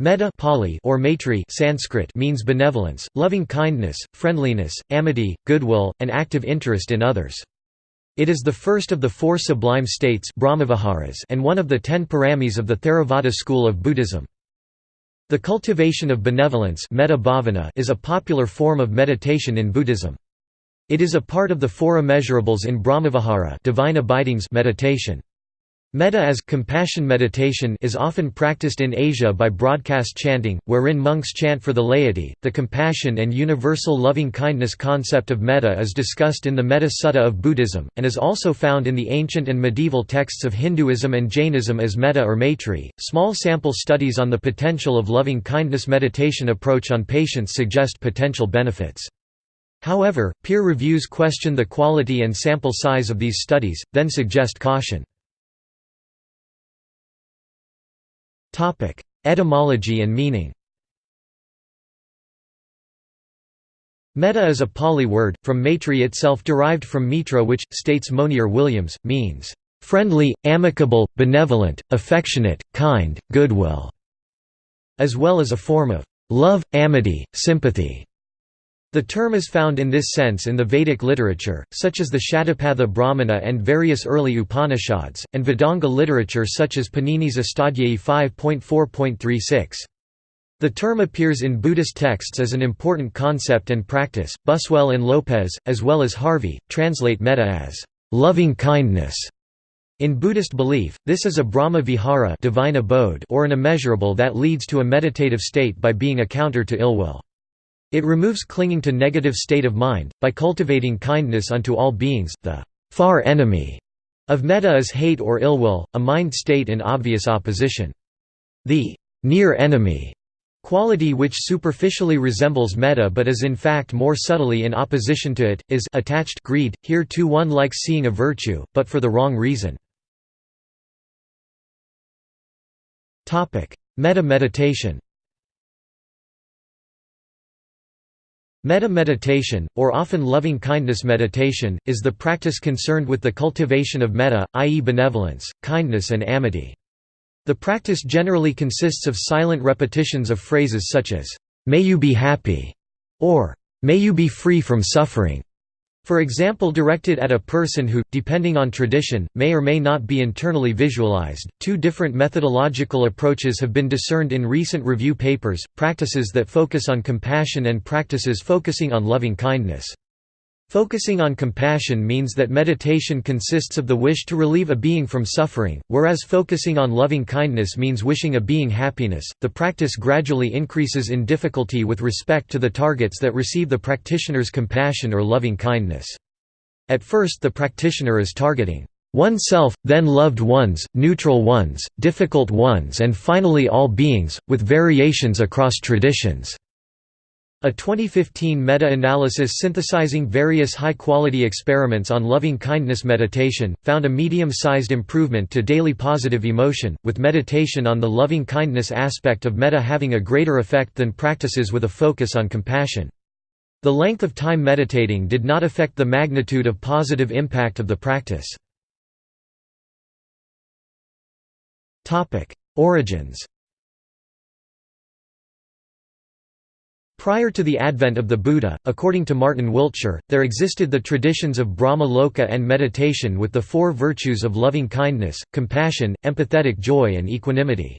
Metta Pali or Maitri Sanskrit means benevolence, loving kindness, friendliness, amity, goodwill, and active interest in others. It is the first of the four sublime states and one of the ten paramis of the Theravada school of Buddhism. The cultivation of benevolence is a popular form of meditation in Buddhism. It is a part of the four immeasurables in Brahmavihara divine abidings meditation. Metta as compassion meditation is often practiced in Asia by broadcast chanting, wherein monks chant for the laity. The compassion and universal loving kindness concept of metta is discussed in the Metta Sutta of Buddhism, and is also found in the ancient and medieval texts of Hinduism and Jainism as metta or maitri. Small sample studies on the potential of loving kindness meditation approach on patients suggest potential benefits. However, peer reviews question the quality and sample size of these studies, then suggest caution. Topic: Etymology and meaning. Metta is a Pali word, from Maitri itself derived from Mitra which, states Monier Williams, means, "...friendly, amicable, benevolent, affectionate, kind, goodwill", as well as a form of "...love, amity, sympathy". The term is found in this sense in the Vedic literature, such as the Shatapatha Brahmana and various early Upanishads, and Vedanga literature such as Panini's Astadhyayi 5.4.36. The term appears in Buddhist texts as an important concept and practice. Buswell and Lopez, as well as Harvey, translate metta as loving kindness. In Buddhist belief, this is a Brahma vihara divine abode or an immeasurable that leads to a meditative state by being a counter to ill will. It removes clinging to negative state of mind, by cultivating kindness unto all beings. The far enemy of metta is hate or ill will, a mind state in obvious opposition. The near enemy quality which superficially resembles metta but is in fact more subtly in opposition to it, is attached greed, here too one likes seeing a virtue, but for the wrong reason. Metta meditation Metta meditation, or often loving-kindness meditation, is the practice concerned with the cultivation of metta, i.e. benevolence, kindness and amity. The practice generally consists of silent repetitions of phrases such as, "'May you be happy' or "'May you be free from suffering' For example directed at a person who, depending on tradition, may or may not be internally visualized. Two different methodological approaches have been discerned in recent review papers, practices that focus on compassion and practices focusing on loving kindness. Focusing on compassion means that meditation consists of the wish to relieve a being from suffering, whereas focusing on loving kindness means wishing a being happiness. The practice gradually increases in difficulty with respect to the targets that receive the practitioner's compassion or loving kindness. At first, the practitioner is targeting oneself, then loved ones, neutral ones, difficult ones, and finally all beings, with variations across traditions. A 2015 meta-analysis synthesizing various high-quality experiments on loving-kindness meditation, found a medium-sized improvement to daily positive emotion, with meditation on the loving-kindness aspect of metta having a greater effect than practices with a focus on compassion. The length of time meditating did not affect the magnitude of positive impact of the practice. Origins Prior to the advent of the Buddha, according to Martin Wiltshire, there existed the traditions of Brahma Loka and meditation with the four virtues of loving kindness, compassion, empathetic joy and equanimity.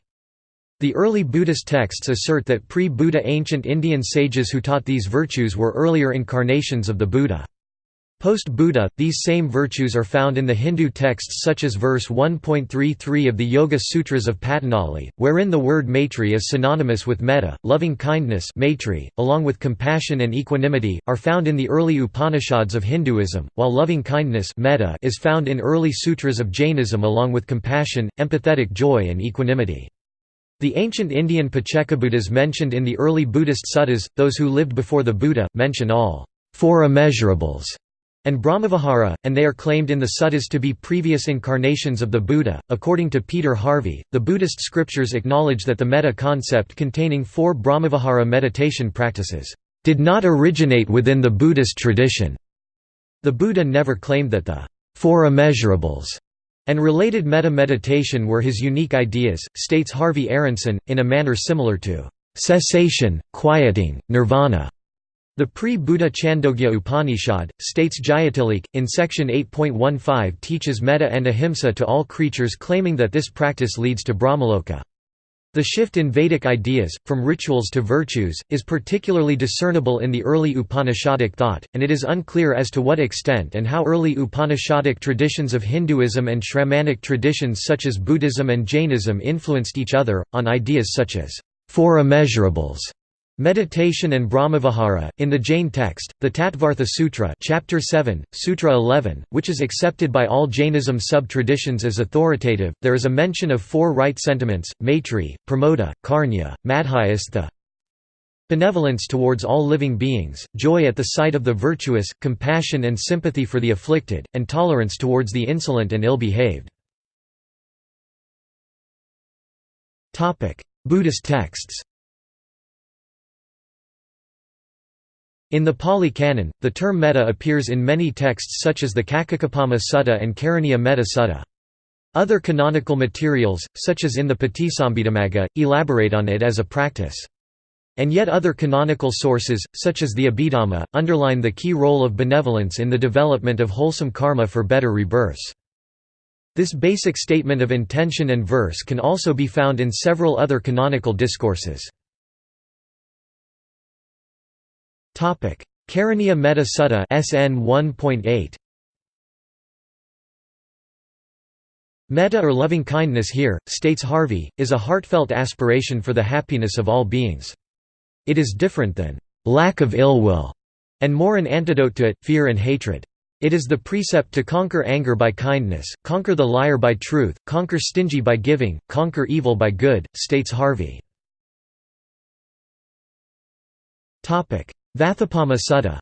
The early Buddhist texts assert that pre-Buddha ancient Indian sages who taught these virtues were earlier incarnations of the Buddha. Post-Buddha, these same virtues are found in the Hindu texts such as verse 1.33 of the Yoga Sutras of Patanjali, wherein the word maitri is synonymous with metta, loving kindness maitri, along with compassion and equanimity, are found in the early Upanishads of Hinduism, while loving kindness metta is found in early sutras of Jainism along with compassion, empathetic joy and equanimity. The ancient Indian Paccekabuddhas mentioned in the early Buddhist suttas, those who lived before the Buddha, mention all four immeasurables and Brahmavihara, and they are claimed in the suttas to be previous incarnations of the Buddha. According to Peter Harvey, the Buddhist scriptures acknowledge that the metta concept containing four Brahmavihara meditation practices did not originate within the Buddhist tradition. The Buddha never claimed that the four immeasurables and related meta-meditation were his unique ideas, states Harvey Aronson, in a manner similar to cessation, quieting, nirvana. The pre-Buddha Chandogya Upanishad, states Jayatilik, in section 8.15 teaches metta and ahimsa to all creatures claiming that this practice leads to Brahmaloka. The shift in Vedic ideas, from rituals to virtues, is particularly discernible in the early Upanishadic thought, and it is unclear as to what extent and how early Upanishadic traditions of Hinduism and Shramanic traditions such as Buddhism and Jainism influenced each other, on ideas such as four immeasurables Meditation and Brahmavihara. In the Jain text, the Tattvartha Sutra, Chapter 7, Sutra 11, which is accepted by all Jainism sub-traditions as authoritative, there is a mention of four right sentiments: maitri, pramoda, karuna, madhyastha. Benevolence towards all living beings, joy at the sight of the virtuous, compassion and sympathy for the afflicted, and tolerance towards the insolent and ill-behaved. Buddhist texts In the Pali Canon, the term metta appears in many texts such as the Kakkappama Sutta and Karaniya Metta Sutta. Other canonical materials, such as in the Patisambhidamagga, elaborate on it as a practice. And yet other canonical sources, such as the Abhidhamma, underline the key role of benevolence in the development of wholesome karma for better rebirths. This basic statement of intention and verse can also be found in several other canonical discourses. Karaniya Metta Sutta SN 1.8 Metta or loving kindness here, states Harvey, is a heartfelt aspiration for the happiness of all beings. It is different than lack of ill will, and more an antidote to it, fear and hatred. It is the precept to conquer anger by kindness, conquer the liar by truth, conquer stingy by giving, conquer evil by good, states Harvey. Vatthupama Sutta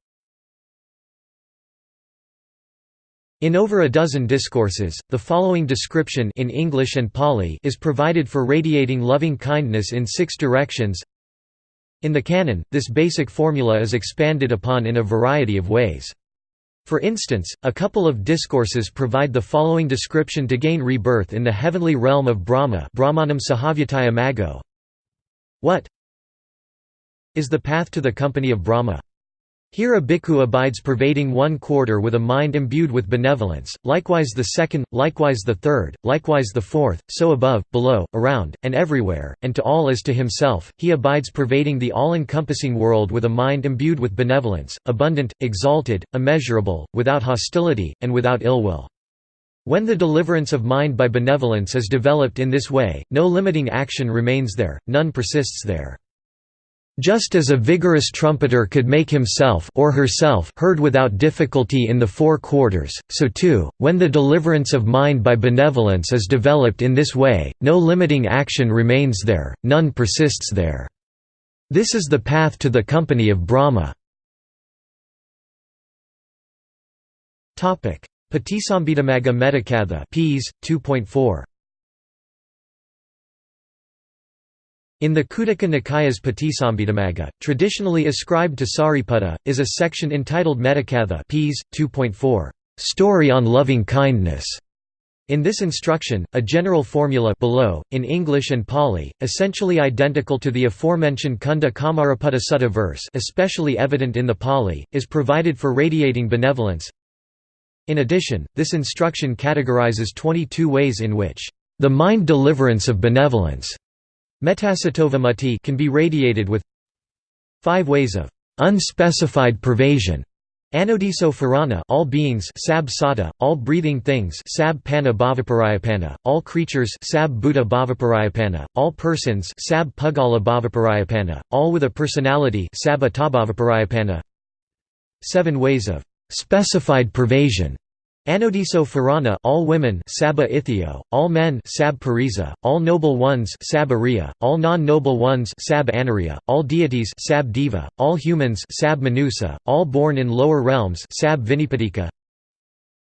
In over a dozen discourses, the following description in English and Pali is provided for radiating loving kindness in six directions. In the canon, this basic formula is expanded upon in a variety of ways. For instance, a couple of discourses provide the following description to gain rebirth in the heavenly realm of Brahma Brahmanam Sahavyataya Mago. What is the path to the company of Brahma. Here a bhikkhu abides pervading one quarter with a mind imbued with benevolence, likewise the second, likewise the third, likewise the fourth, so above, below, around, and everywhere, and to all as to himself, he abides pervading the all-encompassing world with a mind imbued with benevolence, abundant, exalted, immeasurable, without hostility, and without ill will. When the deliverance of mind by benevolence is developed in this way, no limiting action remains there, none persists there. Just as a vigorous trumpeter could make himself or herself heard without difficulty in the four quarters, so too, when the deliverance of mind by benevolence is developed in this way, no limiting action remains there, none persists there. This is the path to the company of Brahma. Patisambhidamagga Mettakatha Ps. 2.4 In the Khuddaka Nikaya's Patisambhidamagga, traditionally ascribed to Sariputta, is a section entitled Mettakatha Ps. 2.4, Story on Loving Kindness. In this instruction, a general formula below, in English and Pali, essentially identical to the aforementioned Cunda Kammaraputta Sutta verse especially evident in the Pali, is provided for radiating benevolence. In addition, this instruction categorizes 22 ways in which the mind deliverance of benevolence Metasattva can be radiated with five ways of unspecified pervasion. Anodiso pharana all beings sab sata, all breathing things sab panna bhavaparayapana, all creatures sab buddha bhavaparayapana, all persons sab pugala bhavaparayapana, all with a personality sab attabhavaparayapana. Seven ways of specified pervasion Anodiso Pharana all women Sabba Ithio, all men Sab Pariza, all noble ones Sab Ariya, all non-noble ones Sab Anariya, all deities Sab Diva, all humans Sab Manusa, all born in lower realms Sab Vinipatika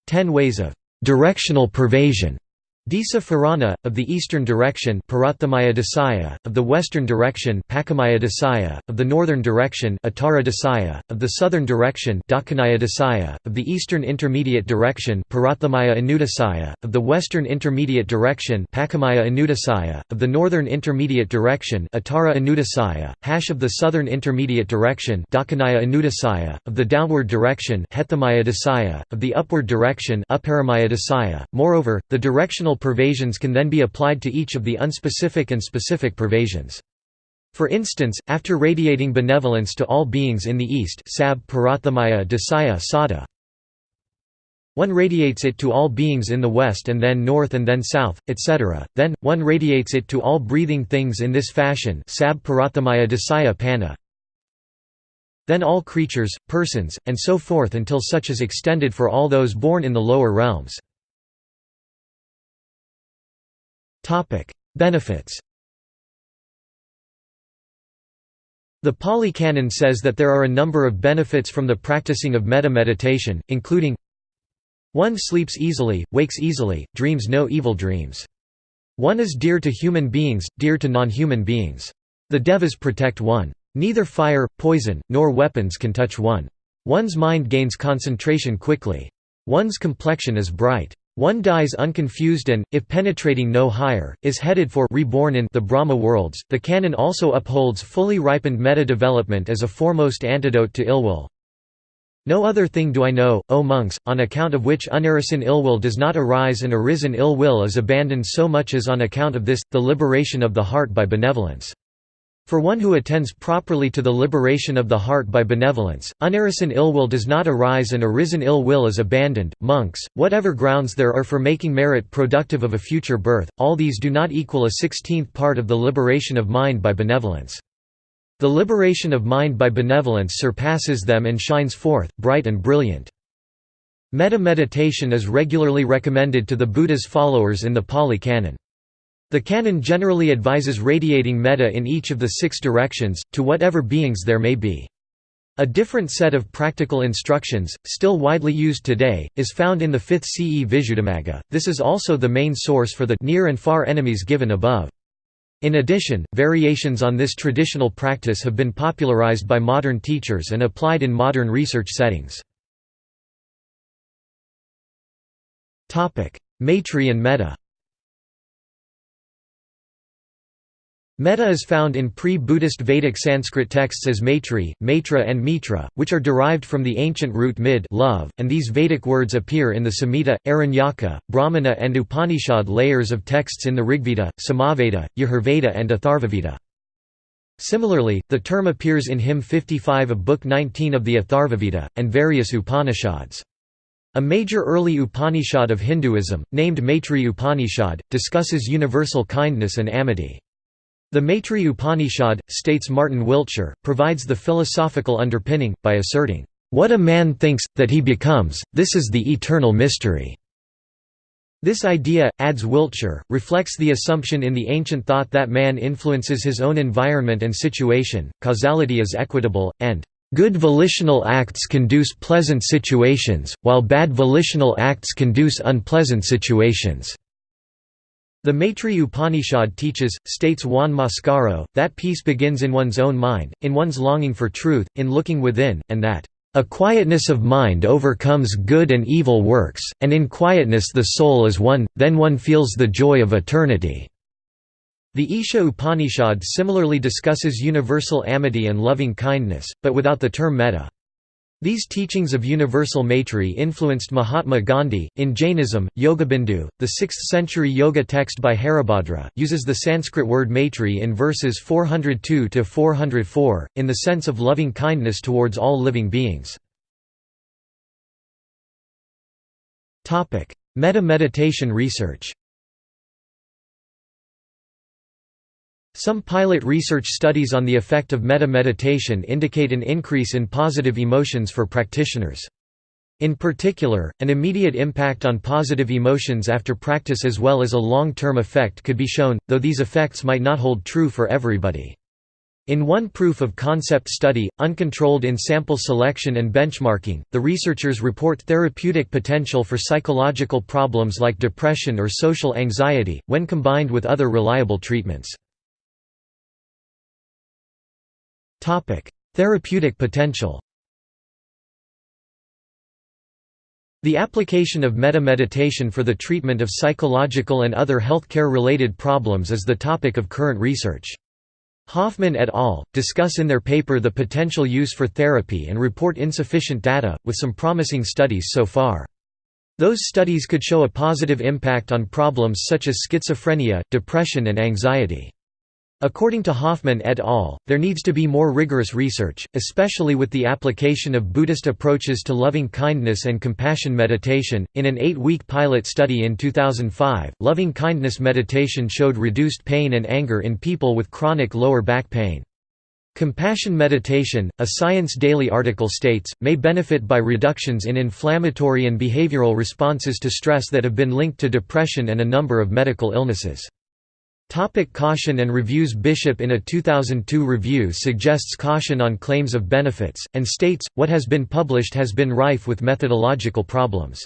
Ten ways of directional pervasion Disa Farana, of the eastern direction Dasaya, of the western direction Dasaya, of the northern direction Dasaya, of the southern direction Dasaya, of the eastern intermediate direction Anudasaya, of the western intermediate direction Anudasaya, of the northern intermediate direction Anudasaya, hash of the southern intermediate direction Anudasaya, of the downward direction Dasaya, of the upward direction Dasaya. Moreover, the directional pervasions can then be applied to each of the unspecific and specific pervasions. For instance, after radiating benevolence to all beings in the East Sab Parathamaya Sada, one radiates it to all beings in the west and then north and then south, etc. Then, one radiates it to all breathing things in this fashion Sab Parathamaya Pana. Then all creatures, persons, and so forth until such is extended for all those born in the lower realms. Benefits The Pali Canon says that there are a number of benefits from the practicing of metta meditation, including one sleeps easily, wakes easily, dreams no evil dreams. One is dear to human beings, dear to non-human beings. The devas protect one. Neither fire, poison, nor weapons can touch one. One's mind gains concentration quickly. One's complexion is bright. One dies unconfused and, if penetrating no higher, is headed for reborn in the Brahma worlds. The canon also upholds fully ripened meta-development as a foremost antidote to ill will. No other thing do I know, O monks, on account of which unarisen ill-will does not arise and arisen ill-will is abandoned so much as on account of this, the liberation of the heart by benevolence. For one who attends properly to the liberation of the heart by benevolence, unarisen ill will does not arise and arisen ill will is abandoned. Monks, whatever grounds there are for making merit productive of a future birth, all these do not equal a sixteenth part of the liberation of mind by benevolence. The liberation of mind by benevolence surpasses them and shines forth, bright and brilliant. Metta meditation is regularly recommended to the Buddha's followers in the Pali Canon. The canon generally advises radiating metta in each of the six directions, to whatever beings there may be. A different set of practical instructions, still widely used today, is found in the 5th CE Visuddhimagga. This is also the main source for the near and far enemies given above. In addition, variations on this traditional practice have been popularized by modern teachers and applied in modern research settings. Maitri and metta Metta is found in pre-Buddhist Vedic Sanskrit texts as Maitri, Maitra and Mitra, which are derived from the ancient root mid love, and these Vedic words appear in the Samhita, Aranyaka, Brahmana and Upanishad layers of texts in the Rigveda, Samaveda, Yajurveda and Atharvaveda. Similarly, the term appears in hymn 55 of Book 19 of the Atharvaveda, and various Upanishads. A major early Upanishad of Hinduism, named Maitri Upanishad, discusses universal kindness and amity. The Maitri Upanishad, states Martin Wiltshire, provides the philosophical underpinning, by asserting, "...what a man thinks, that he becomes, this is the eternal mystery." This idea, adds Wiltshire, reflects the assumption in the ancient thought that man influences his own environment and situation, causality is equitable, and Good volitional acts conduce pleasant situations, while bad volitional acts conduce unpleasant situations. The Maitri Upanishad teaches, states Juan Mascaro, that peace begins in one's own mind, in one's longing for truth, in looking within, and that, "...a quietness of mind overcomes good and evil works, and in quietness the soul is one, then one feels the joy of eternity." The Isha Upanishad similarly discusses universal amity and loving kindness, but without the term metta. These teachings of universal Maitri influenced Mahatma Gandhi. In Jainism, Yogabindu, the 6th century yoga text by Haribhadra, uses the Sanskrit word Maitri in verses 402 to 404, in the sense of loving kindness towards all living beings. Metta meditation research Some pilot research studies on the effect of metta meditation indicate an increase in positive emotions for practitioners. In particular, an immediate impact on positive emotions after practice as well as a long-term effect could be shown, though these effects might not hold true for everybody. In one proof of concept study, uncontrolled in sample selection and benchmarking, the researchers report therapeutic potential for psychological problems like depression or social anxiety, when combined with other reliable treatments. Therapeutic potential The application of meta-meditation for the treatment of psychological and other healthcare-related problems is the topic of current research. Hofmann et al. discuss in their paper the potential use for therapy and report insufficient data, with some promising studies so far. Those studies could show a positive impact on problems such as schizophrenia, depression and anxiety. According to Hofmann et al., there needs to be more rigorous research, especially with the application of Buddhist approaches to loving kindness and compassion meditation. In an eight week pilot study in 2005, loving kindness meditation showed reduced pain and anger in people with chronic lower back pain. Compassion meditation, a Science Daily article states, may benefit by reductions in inflammatory and behavioral responses to stress that have been linked to depression and a number of medical illnesses. Topic caution and reviews Bishop in a 2002 review suggests caution on claims of benefits, and states, what has been published has been rife with methodological problems.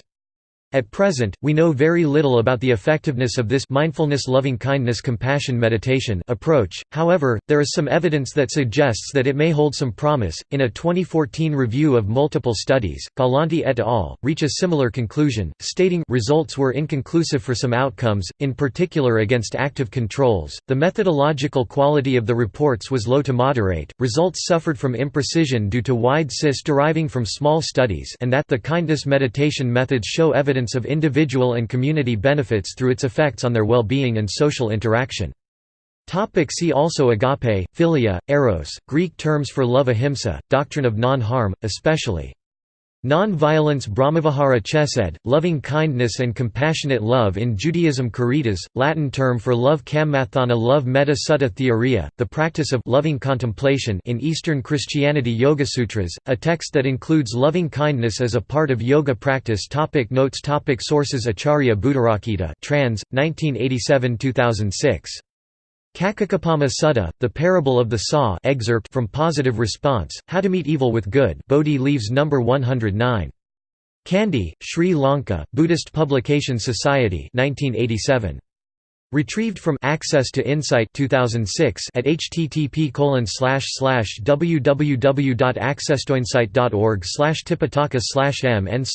At present, we know very little about the effectiveness of this mindfulness loving kindness compassion meditation approach, however, there is some evidence that suggests that it may hold some promise. In a 2014 review of multiple studies, Galante et al. reach a similar conclusion, stating results were inconclusive for some outcomes, in particular against active controls. The methodological quality of the reports was low to moderate, results suffered from imprecision due to wide CIS deriving from small studies, and that the kindness meditation methods show evidence of individual and community benefits through its effects on their well-being and social interaction. Topic see also Agape, philia, eros, Greek terms for love ahimsa, doctrine of non-harm, especially Non-violence Brahmavihara Chesed, loving kindness and compassionate love in Judaism Caritas, Latin term for love Kammathana love Metta Sutta Theoria, the practice of loving contemplation in Eastern Christianity. Yoga Sutras, a text that includes loving kindness as a part of yoga practice. Topic Notes. Topic Sources. Acharya Buddharakkhita trans, 1987–2006 Kakakapama Sutta, The Parable of the Saw excerpt from Positive Response, How to Meet Evil with Good Bodhi Leaves No. 109. Kandy, Sri Lanka, Buddhist Publication Society 1987. Retrieved from Access to Insight 2006 at http www.accesstoinsight.org tipitaka mn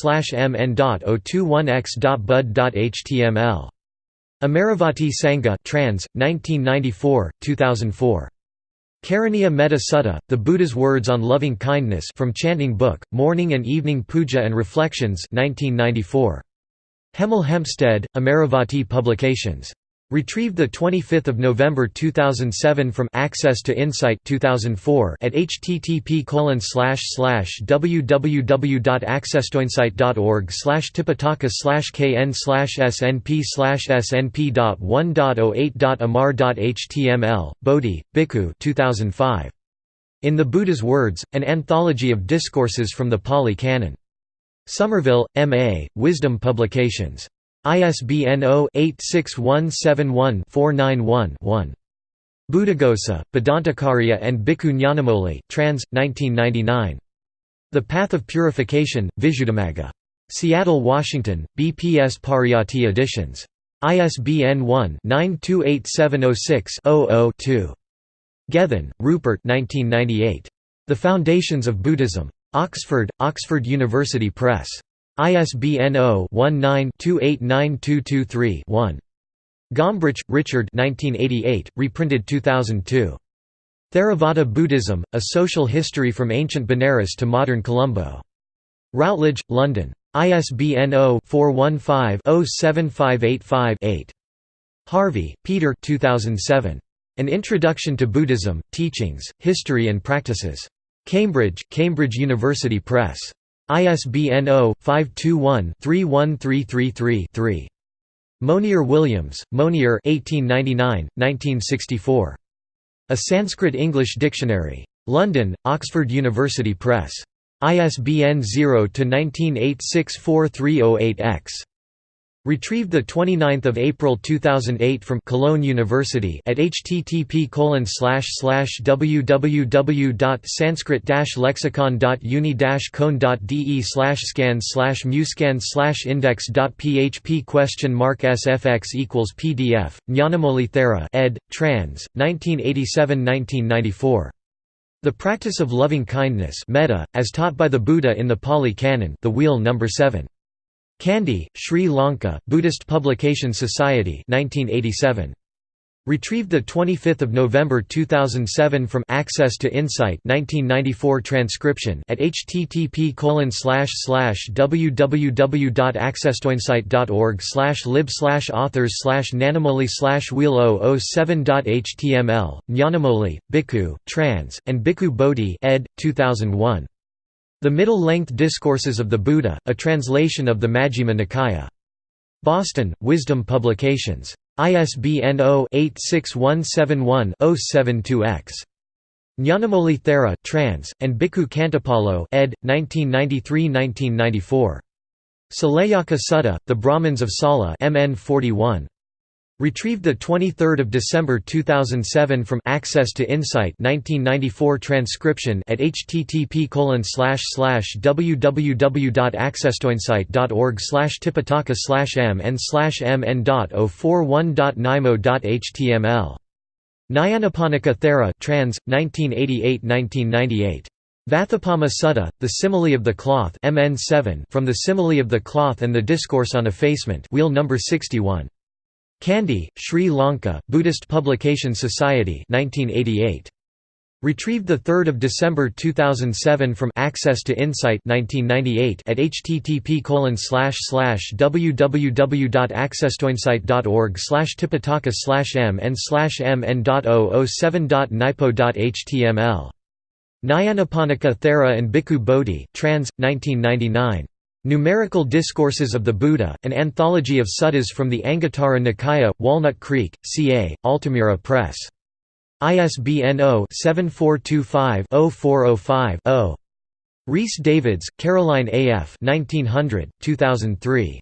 mn.021x.bud.html Amaravati Sangha trans, 1994, 2004. Karaniya Metta Sutta, The Buddha's Words on Loving Kindness from Chanting Book, Morning and Evening Puja and Reflections 1994. Hemel Hempstead, Amaravati Publications. Retrieved 25 November 2007 from Access to Insight 2004 at http www.accesstoinsight.org tipitaka kn snp snp.1.08.amar.html, Bodhi, Bhikkhu 2005. In the Buddha's Words, an anthology of discourses from the Pali Canon. Somerville, M.A., Wisdom Publications. ISBN 0-86171-491-1. Buddhaghosa, Bhadantakarya and Bhikkhu trans, 1999. The Path of Purification, Visuddhimagga. Seattle, Washington, BPS Pariyatti Editions. ISBN 1-928706-00-2. Gethin, Rupert 1998. The Foundations of Buddhism. Oxford, Oxford University Press. ISBN 0-19-289223-1. Gombrich, Richard reprinted 2002. Theravada Buddhism, A Social History from Ancient Benares to Modern Colombo. Routledge, London. ISBN 0-415-07585-8. Harvey, Peter 2007. An Introduction to Buddhism, Teachings, History and Practices. Cambridge, Cambridge University Press. ISBN 0-521-31333-3. Monier Williams, Monier 1899, A Sanskrit-English Dictionary. London, Oxford University Press. ISBN 0-19864308-X. Retrieved 29 April 2008 from Cologne University at http www.sanskrit-lexicon.uni-cone.de slash scan slash muscan slash index.php question mark sfx equals pdf Nyanamoli Thera ed. trans. 1987-1994. The practice of loving kindness metta, as taught by the Buddha in the Pali Canon, the Wheel number 7. Kandy, Sri Lanka, Buddhist Publication Society 1987. Retrieved 25 November 2007 from Access to Insight 1994 transcription at http www.accesstoinsight.org lib authors slash nanamoli wheel 007.html, Nyanamoli, Bhikkhu, trans, and Bhikkhu Bodhi ed. 2001. The Middle-Length Discourses of the Buddha, a translation of the Majjhima Nikaya. Boston, Wisdom Publications. ISBN 0-86171-072-X. Nyanamoli Thera, trans, and Bhikkhu Khantipalo ed. 1993–1994. Saleyaka Sutta, The Brahmins of Sala MN 41. Retrieved 23 December 2007 from Access to Insight 1994 transcription at http www.accesstoinsight.org tipitaka mn mn.041.nimo.html. Nyanaponika Thera trans, 1988–1998. Vatthupama Sutta, The Simile of the Cloth MN 7 from The Simile of the Cloth and the Discourse on Effacement wheel number 61. Kandy, Sri Lanka, Buddhist Publication Society 1988. Retrieved 3 December 2007 from Access to Insight 1998 at http www.accesstoinsight.org tipitaka mn mn.007.nipo.html. Nyanaponika Thera and Bhikkhu Bodhi trans, 1999. Numerical Discourses of the Buddha, an anthology of suttas from the Anguttara Nikaya, Walnut Creek, CA, Altamira Press. ISBN 0-7425-0405-0. Rhys Davids, Caroline A. F. 1900, 2003.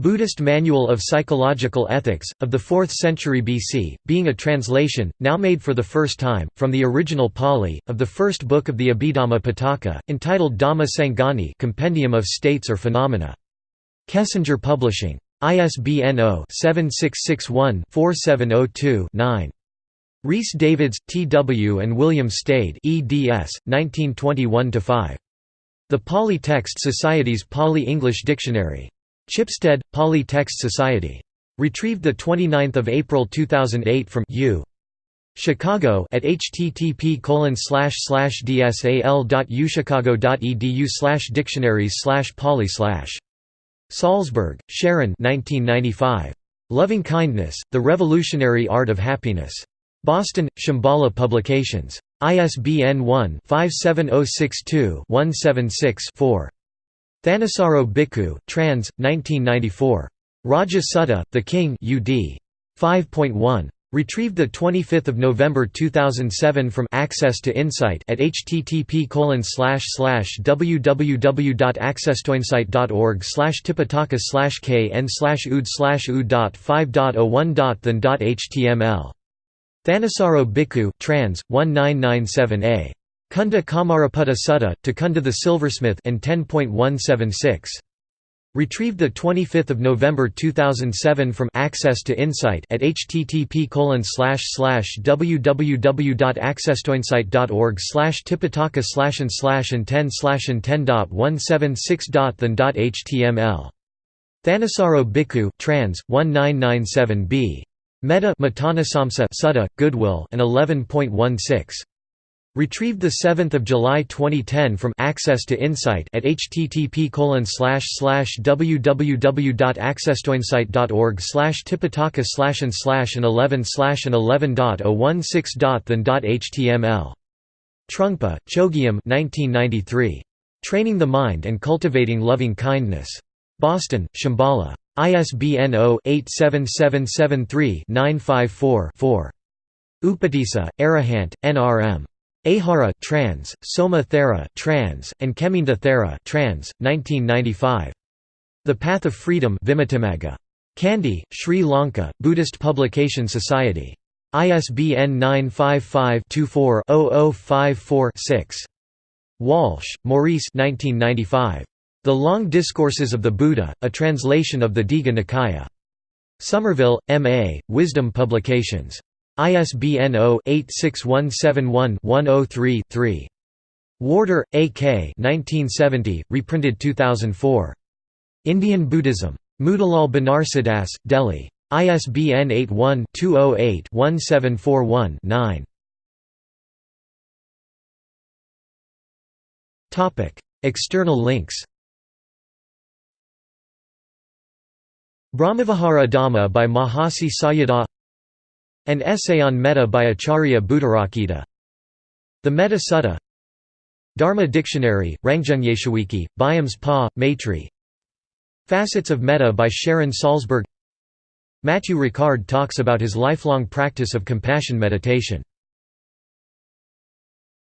Buddhist Manual of Psychological Ethics, of the 4th century BC, being a translation, now made for the first time, from the original Pali, of the first book of the Abhidhamma Pitaka, entitled Dhamma Sangani Compendium of States or Phenomena. Kessinger Publishing. ISBN 0-7661-4702-9. Rhys Davids, T. W. and William Stede eds. 1921–5. The Pali Text Society's Pali-English Dictionary. Chipstead, Pali Text Society. Retrieved 29 April 2008 from U. Chicago at http dsal.uchicago.edu slash dictionaries slash poly slash. Salzberg, Sharon 1995. Loving Kindness, The Revolutionary Art of Happiness. Boston, Shambhala Publications. ISBN 1-57062-176-4. Thanissaro Bhikkhu, trans. 1994. Raja Sutta, The King UD. 5.1. Retrieved 25 November 2007 from Access to Insight at http www.accesstoinsight.org tipitaka kn ood ud.5.01.than.html. Thanissaro Bhikkhu trans, 1997a. Cunda Kammaraputta Sutta, to Cunda the Silversmith and 10.176. Retrieved 25 November 2007 from Access to Insight at http www.accesstoinsight.org tipitaka slash and slash and 10 slash and 10.176.than.html. Thanissaro Bhikkhu trans, 1997b. Metta Sutta, Goodwill and 11.16. Retrieved 7 July 2010 from Access to Insight at http www.accesstoinsight.org tipitaka slash and slash and 11 slash and 11.016.than.html. Trungpa, Chogyam 1993. Training the Mind and Cultivating Loving Kindness. Boston, Shambhala. ISBN 0-87773-954-4. Upatissa, Arahant, N.R.M. Ahara trans, Soma Thera trans, and Kheminda Thera trans, 1995. The Path of Freedom Vimuttimagga. Kandy, Sri Lanka, Buddhist Publication Society. ISBN 955-24-0054-6. Walshe, Maurice 1995. The Long Discourses of the Buddha, a translation of the Digha Nikaya. Somerville, M.A., Wisdom Publications. ISBN 0-86171-103-3. Warder, A.K. 1970, reprinted 2004. Indian Buddhism. Motilal Banarsidass, Delhi. ISBN 81-208-1741-9. External links Brahmavihara Dhamma by Mahasi Sayadaw An essay on metta by Acharya Buddharakkhita The Metta Sutta. Dharma Dictionary, Rangjungyeshawiki, Byams Pa, Maitri. Facets of Metta by Sharon Salzberg. Matthieu Ricard talks about his lifelong practice of compassion meditation